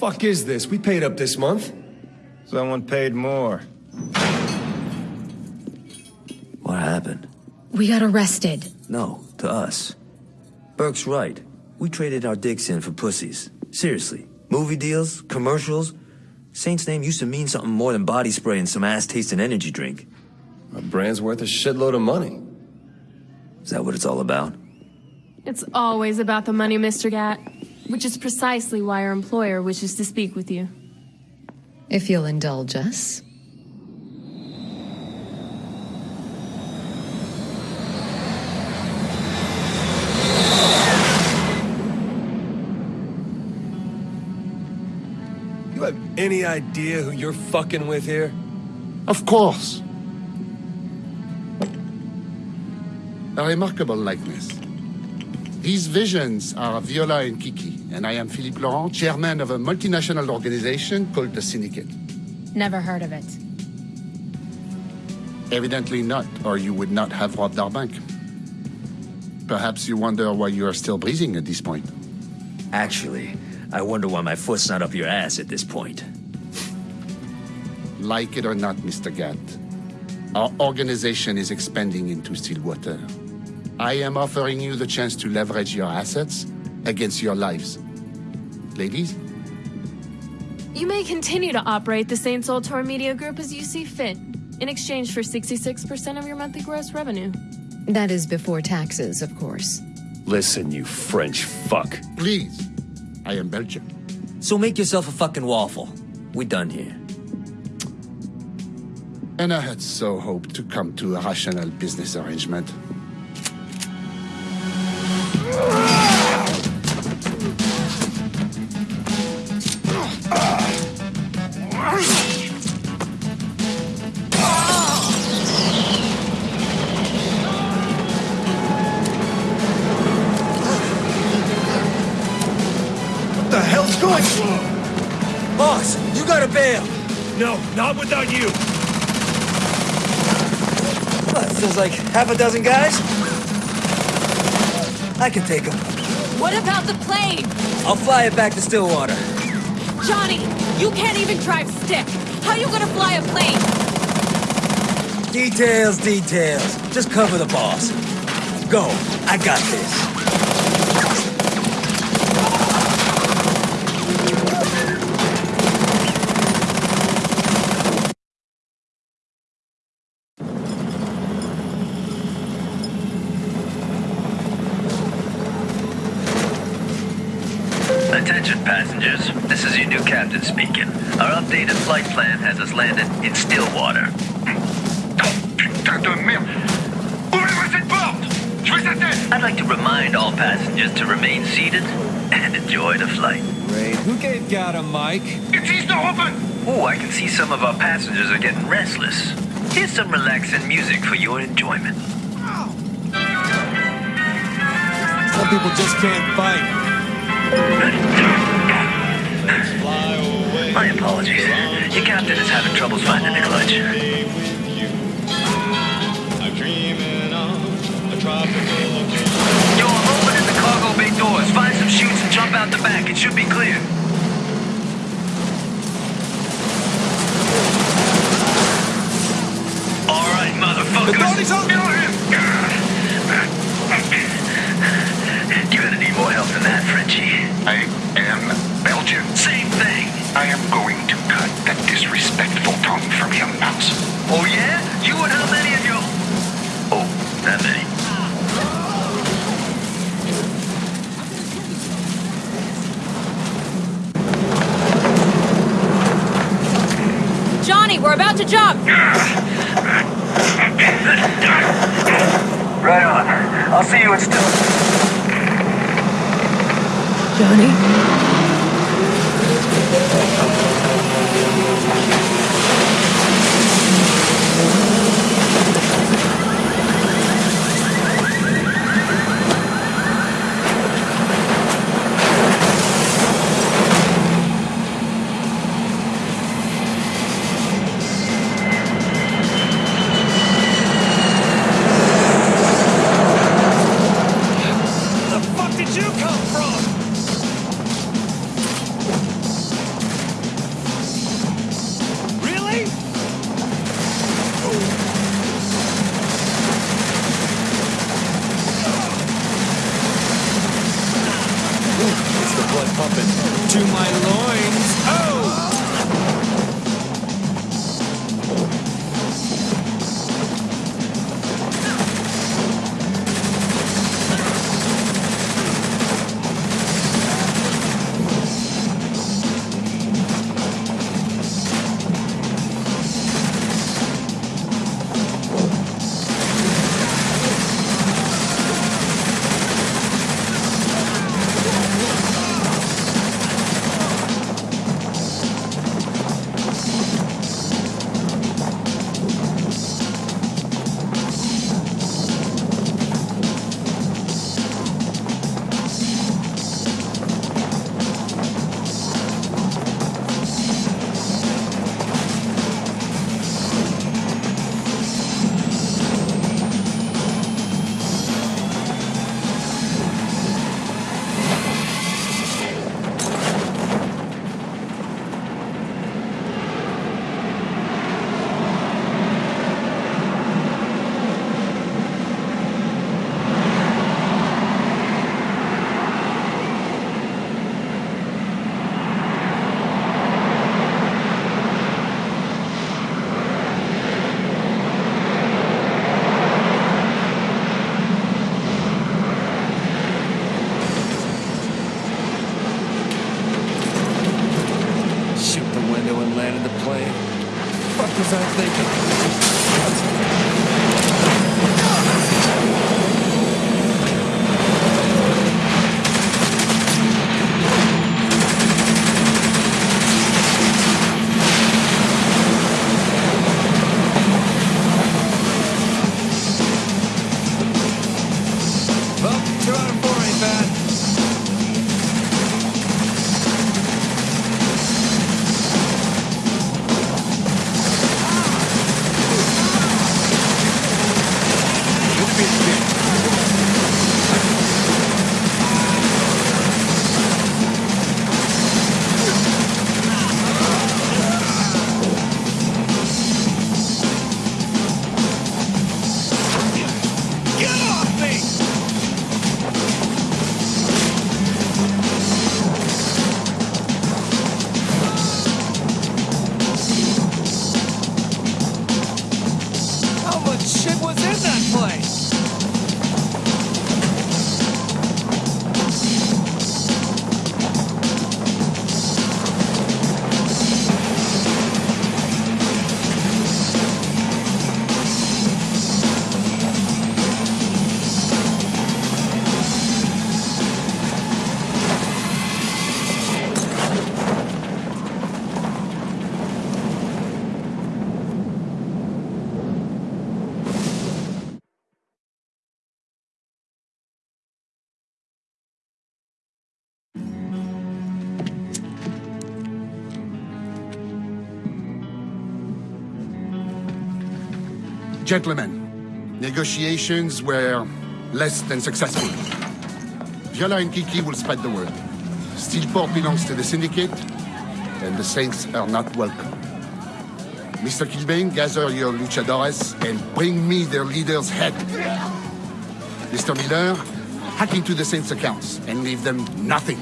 fuck is this? We paid up this month. Someone paid more. What happened? We got arrested. No, to us. Burke's right. We traded our dicks in for pussies. Seriously. Movie deals, commercials. Saint's name used to mean something more than body spray and some ass-tasting energy drink. Our brand's worth a shitload of money. Is that what it's all about? It's always about the money, Mr. Gat. Which is precisely why our employer wishes to speak with you. If you'll indulge us. You have any idea who you're fucking with here? Of course. A remarkable likeness. These visions are Viola and Kiki, and I am Phillipe Loren, chairman of a multinational organization called the Syndicate. Never heard of it. Evidently not, or you would not have robbed our bank. Perhaps you wonder why you are still breathing at this point. Actually, I wonder why my foot's not up your ass at this point. Like it or not, Mr. Gat, our organization is expanding into Stilwater. I am offering you the chance to leverage your assets against your lives. Ladies? You may continue to operate the Saints Ultor Media Group as you see fit, in exchange for 66% of your monthly gross revenue. That is before taxes, of course. Listen, you French fuck. Please. I am Belgian. So make yourself a fucking waffle. We done here. And I had so hoped to come to a rational business arrangement. What the hell's going on? Boss, you gotta bail! No, not without you. What, feels like half a dozen guys? I can take them. What about the plane? I'll fly it back to Stilwater. Johnny, you can't even drive stick. How are you gonna fly a plane? Details, details. Just cover the boss. Go. I got this. Attention passengers, this is your new captain speaking. Our updated flight plan has us landed in Stilwater. Putain de merde Ouvrez-moi cette porte Je veux sa tête I'd like to remind all passengers to remain seated and enjoy the flight. Great. Who gave Gat a mic? It is not open Oh, I can see some of our passengers are getting restless. Here's some relaxing music for your enjoyment. Some people just can't fight. My apologies. Your captain is having troubles finding the clutch. Yo, I'm opening the cargo bay doors. Find some chutes and jump out the back. It should be clear. We're about to jump! Right on. I'll see you at Still. Johnny? puppet to my lord. Thinking. Gentlemen, negotiations were less than successful. Viola and Kiki will spread the word. Steelport belongs to the Syndicate, and the Saints are not welcome. Mr. Killbane, gather your luchadores and bring me their leader's head. Mr. Miller, hack into the Saints' accounts and leave them nothing.